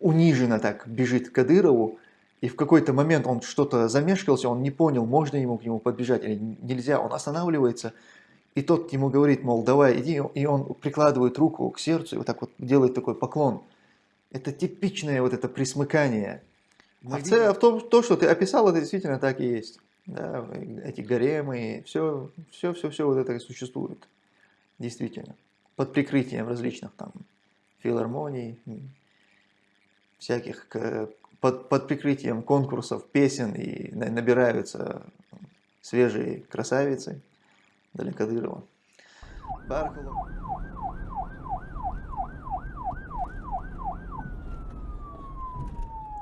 униженно так бежит к Кадырову, и в какой-то момент он что-то замешкался, он не понял, можно ему к нему подбежать или нельзя, он останавливается, и тот ему говорит, мол, давай, иди, и он прикладывает руку к сердцу и вот так вот делает такой поклон. Это типичное вот это присмыкание. Мы а, в, в том, то, что ты описал, это действительно так и есть. Да, эти гаремы, все, все, все, все вот это и существует. Действительно. Под прикрытием различных там филармоний, всяких, под, под прикрытием конкурсов, песен и набираются свежие красавицы для Кадырова.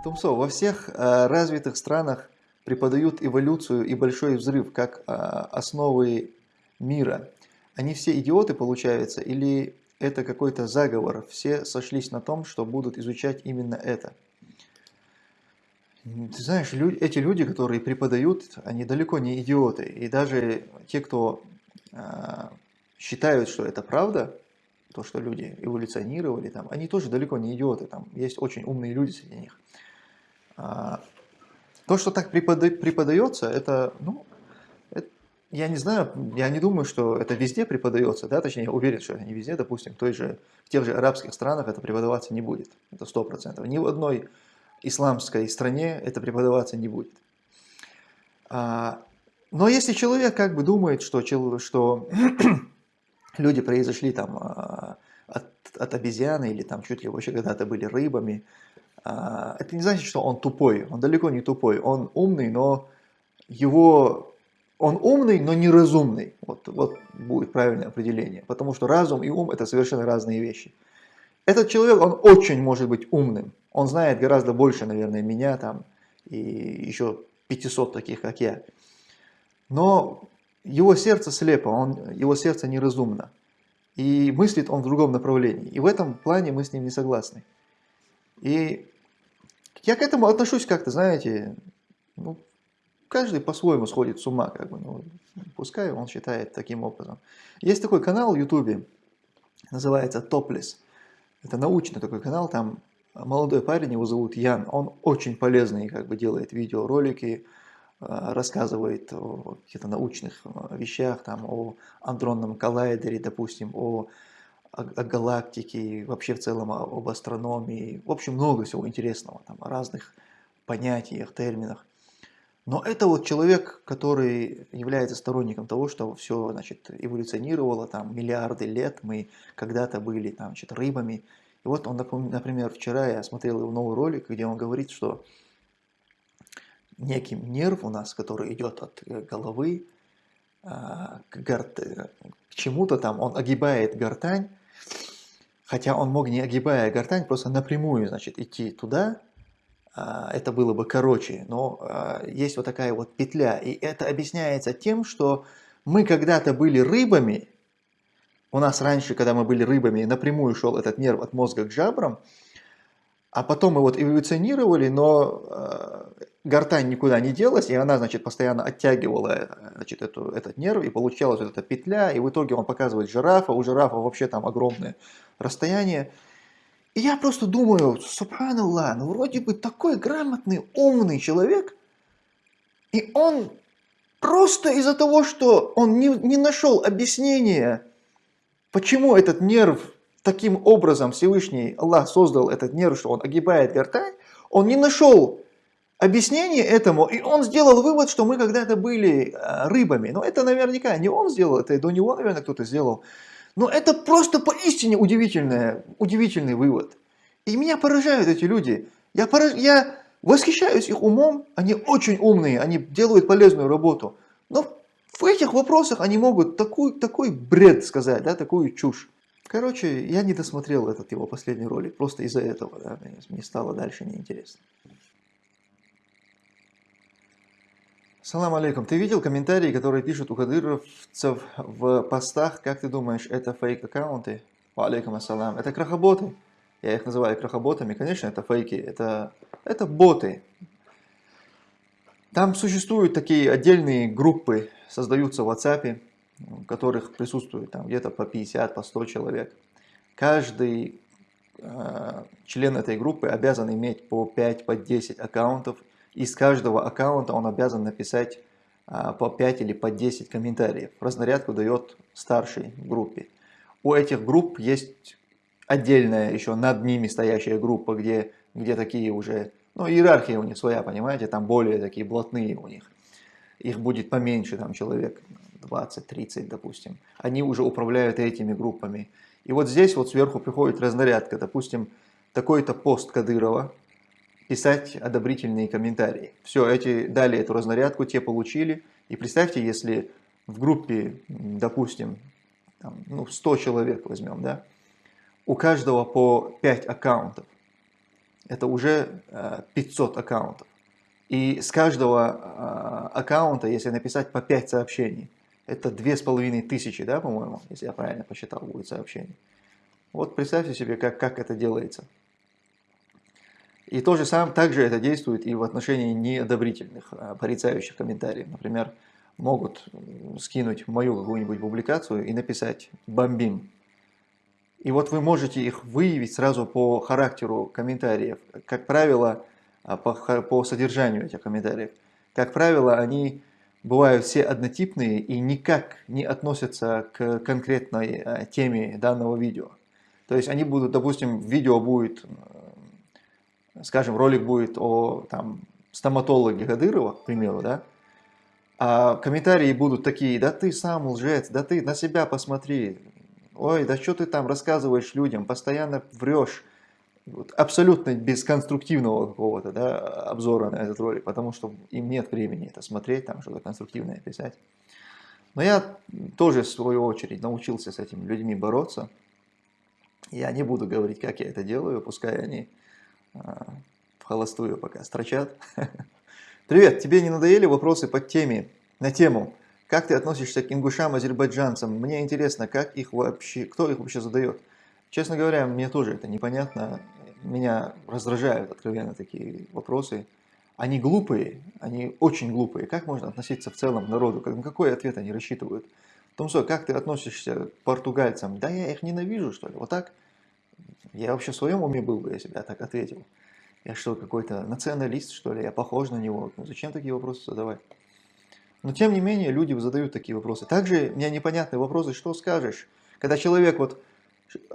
Тумсо, во всех э, развитых странах преподают эволюцию и большой взрыв как э, основы мира. Они все идиоты, получается, или это какой-то заговор? Все сошлись на том, что будут изучать именно это. Ты знаешь, люди, эти люди, которые преподают, они далеко не идиоты. И даже те, кто э, считают, что это правда, то, что люди эволюционировали, там, они тоже далеко не идиоты. Там есть очень умные люди среди них. А, то, что так преподается, это, ну, я не знаю, я не думаю, что это везде преподается, да, точнее, я уверен, что это не везде, допустим, в, той же, в тех же арабских странах это преподаваться не будет, это сто процентов. Ни в одной исламской стране это преподаваться не будет. А, но если человек как бы думает, что, что люди произошли там а, от, от обезьяны или там чуть ли вообще когда-то были рыбами, а, это не значит, что он тупой, он далеко не тупой, он умный, но его, он умный, но неразумный, вот, вот будет правильное определение, потому что разум и ум это совершенно разные вещи. Этот человек, он очень может быть умным, он знает гораздо больше, наверное, меня там и еще 500 таких, как я, но его сердце слепо, он, его сердце неразумно, и мыслит он в другом направлении, и в этом плане мы с ним не согласны. И я к этому отношусь как-то, знаете, ну, каждый по-своему сходит с ума, как бы, ну, пускай он считает таким образом. Есть такой канал в Ютубе, называется Topless. Это научный такой канал, там молодой парень, его зовут Ян, он очень полезный, как бы делает видеоролики, э, рассказывает о каких-то научных э, вещах, там, о андронном коллайдере, допустим, о о, о галактике, вообще в целом об астрономии. В общем, много всего интересного, там, о разных понятиях, терминах. Но это вот человек, который является сторонником того, что все значит, эволюционировало там, миллиарды лет, мы когда-то были там, значит, рыбами. И вот он, например, вчера я смотрел его новый ролик, где он говорит, что некий нерв у нас, который идет от э, головы а, к, к чему-то там, он огибает гортань, Хотя он мог, не огибая гортань, просто напрямую значит, идти туда, это было бы короче, но а, есть вот такая вот петля. И это объясняется тем, что мы когда-то были рыбами, у нас раньше, когда мы были рыбами, напрямую шел этот нерв от мозга к жабрам, а потом мы вот эволюционировали, но э, гортань никуда не делась, и она, значит, постоянно оттягивала значит, эту, этот нерв, и получалась вот эта петля, и в итоге он показывает жирафа, у жирафа вообще там огромное расстояние. И я просто думаю, субханаллах, ну вроде бы такой грамотный, умный человек, и он просто из-за того, что он не, не нашел объяснения, почему этот нерв таким образом Всевышний Аллах создал этот нерв, что он огибает гортань, он не нашел объяснение этому, и он сделал вывод, что мы когда-то были э, рыбами. Но это наверняка не он сделал, это до него, наверное, кто-то сделал. Но это просто поистине удивительное, удивительный вывод. И меня поражают эти люди. Я, пораж... я восхищаюсь их умом, они очень умные, они делают полезную работу. Но в этих вопросах они могут такой, такой бред сказать, да, такую чушь. Короче, я не досмотрел этот его последний ролик, просто из-за этого, да, мне стало дальше неинтересно. Салам алейкум. Ты видел комментарии, которые пишут у кадыровцев в постах? Как ты думаешь, это фейк-аккаунты? Алейкум ассалам. Это крахоботы. Я их называю крахоботами. Конечно, это фейки. Это, это боты. Там существуют такие отдельные группы, создаются в WhatsApp, в которых присутствует там где-то по 50, по 100 человек. Каждый э, член этой группы обязан иметь по 5, по 10 аккаунтов. Из каждого аккаунта он обязан написать э, по 5 или по 10 комментариев. Разнарядку дает старшей группе. У этих групп есть отдельная еще над ними стоящая группа, где, где такие уже, ну иерархия у них своя, понимаете, там более такие блатные у них. Их будет поменьше, там человек 20-30, допустим. Они уже управляют этими группами. И вот здесь вот сверху приходит разнарядка, допустим, такой-то пост Кадырова, писать одобрительные комментарии. Все, эти дали эту разнарядку, те получили. И представьте, если в группе, допустим, там, ну, 100 человек возьмем, да, у каждого по 5 аккаунтов. Это уже 500 э, аккаунтов. И с каждого э, аккаунта, если написать по 5 сообщений, это 2500, да, по-моему, если я правильно посчитал, будет сообщений. Вот представьте себе, как, как это делается. И то же самое, также это действует и в отношении неодобрительных, э, порицающих комментариев. Например, могут скинуть мою какую-нибудь публикацию и написать «бомбим». И вот вы можете их выявить сразу по характеру комментариев. Как правило, а, по, по содержанию этих комментариев. Как правило, они бывают все однотипные и никак не относятся к конкретной а, теме данного видео. То есть они будут, допустим, видео будет, скажем, ролик будет о там, стоматологе Гадырова, к примеру, да, а комментарии будут такие, да ты сам лжец, да ты на себя посмотри, ой, да что ты там рассказываешь людям, постоянно врешь. Вот, абсолютно без конструктивного какого-то да, обзора на этот ролик, потому что им нет времени это смотреть, там что-то конструктивное писать. Но я тоже, в свою очередь, научился с этими людьми бороться. Я не буду говорить, как я это делаю, пускай они в холостую пока строчат. Привет, тебе не надоели вопросы по теме, на тему, как ты относишься к ингушам, азербайджанцам? Мне интересно, как их вообще, кто их вообще задает? Честно говоря, мне тоже это непонятно. Меня раздражают откровенно такие вопросы. Они глупые, они очень глупые. Как можно относиться в целом к народу? На какой ответ они рассчитывают? Томсо, как ты относишься к португальцам? Да я их ненавижу, что ли? Вот так? Я вообще в своем уме был бы, я так ответил. Я что, какой-то националист, что ли? Я похож на него? Ну, зачем такие вопросы задавать? Но тем не менее люди задают такие вопросы. Также мне непонятные вопросы, что скажешь? Когда человек вот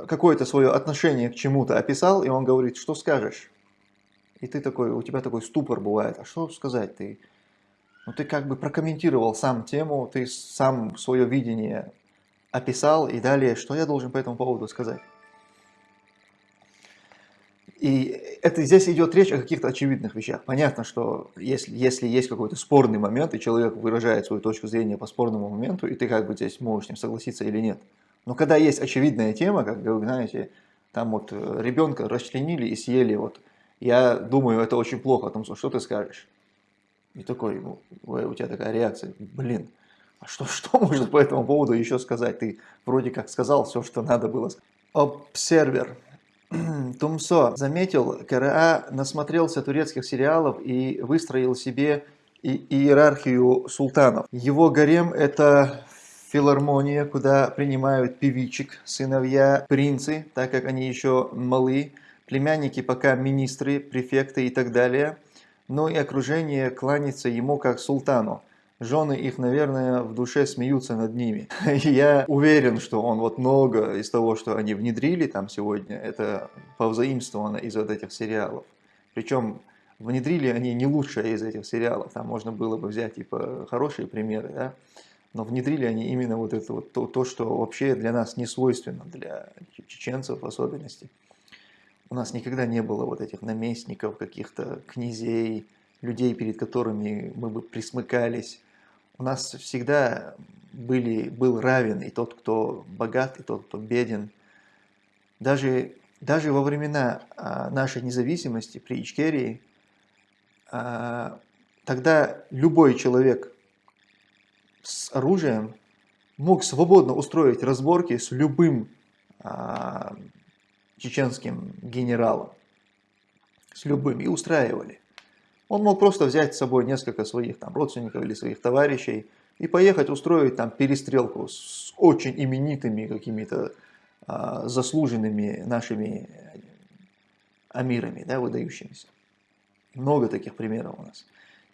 какое-то свое отношение к чему-то описал, и он говорит, что скажешь? И ты такой, у тебя такой ступор бывает, а что сказать? Ты, ну, ты как бы прокомментировал сам тему, ты сам свое видение описал, и далее, что я должен по этому поводу сказать? И это, здесь идет речь о каких-то очевидных вещах. Понятно, что если, если есть какой-то спорный момент, и человек выражает свою точку зрения по спорному моменту, и ты как бы здесь можешь с ним согласиться или нет. Но когда есть очевидная тема, как вы знаете, там вот э, ребенка расчленили и съели, вот, я думаю, это очень плохо, о том, что ты скажешь. И такой, ну, у тебя такая реакция, блин, а что, что можно по этому поводу еще сказать? Ты вроде как сказал все, что надо было. Обсервер. Тумсо заметил, КРА насмотрелся турецких сериалов и выстроил себе иерархию султанов. Его гарем это филармония, куда принимают певичек, сыновья, принцы, так как они еще малы, племянники пока министры, префекты и так далее. Но и окружение кланяется ему как султану жены их, наверное, в душе смеются над ними. Я уверен, что он вот много из того, что они внедрили там сегодня, это повзаимствовано из вот этих сериалов. Причем внедрили они не лучшее из этих сериалов, там можно было бы взять типа хорошие примеры, да? но внедрили они именно вот это вот то, то, что вообще для нас не свойственно, для чеченцев в особенности. У нас никогда не было вот этих наместников, каких-то князей, людей, перед которыми мы бы присмыкались, у нас всегда были, был равен и тот, кто богат, и тот, кто беден. Даже, даже во времена а, нашей независимости при Ичкерии, а, тогда любой человек с оружием мог свободно устроить разборки с любым а, чеченским генералом. С любым. И устраивали. Он мог просто взять с собой несколько своих там, родственников или своих товарищей и поехать устроить там перестрелку с очень именитыми какими-то а, заслуженными нашими амирами, да, выдающимися. Много таких примеров у нас.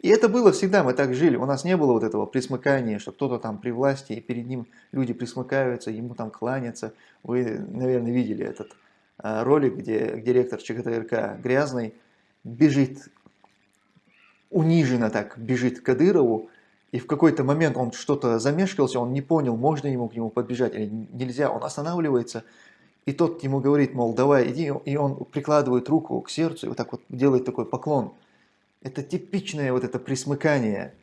И это было всегда, мы так жили, у нас не было вот этого присмыкания, что кто-то там при власти, и перед ним люди присмыкаются, ему там кланятся. Вы, наверное, видели этот а, ролик, где директор ЧГТРК Грязный бежит, униженно так бежит к Кадырову, и в какой-то момент он что-то замешкался, он не понял, можно ему к нему подбежать или нельзя, он останавливается, и тот ему говорит, мол, давай, иди, и он прикладывает руку к сердцу и вот так вот делает такой поклон. Это типичное вот это присмыкание.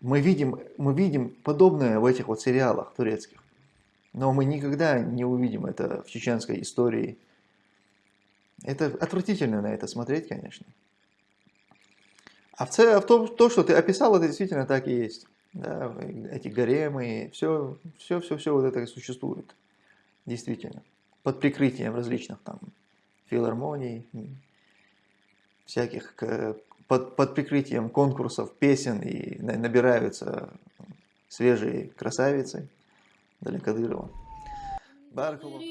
Мы видим, мы видим подобное в этих вот сериалах турецких. Но мы никогда не увидим это в чеченской истории. Это отвратительно на это смотреть, конечно. А в, целом, в том, то, что ты описал, это действительно так и есть. Да, эти гаремы, все, все, все, все вот это и существует. Действительно. Под прикрытием различных там филармоний, всяких под, под прикрытием конкурсов, песен и набираются свежие красавицы для Кадырова. Баракаллах.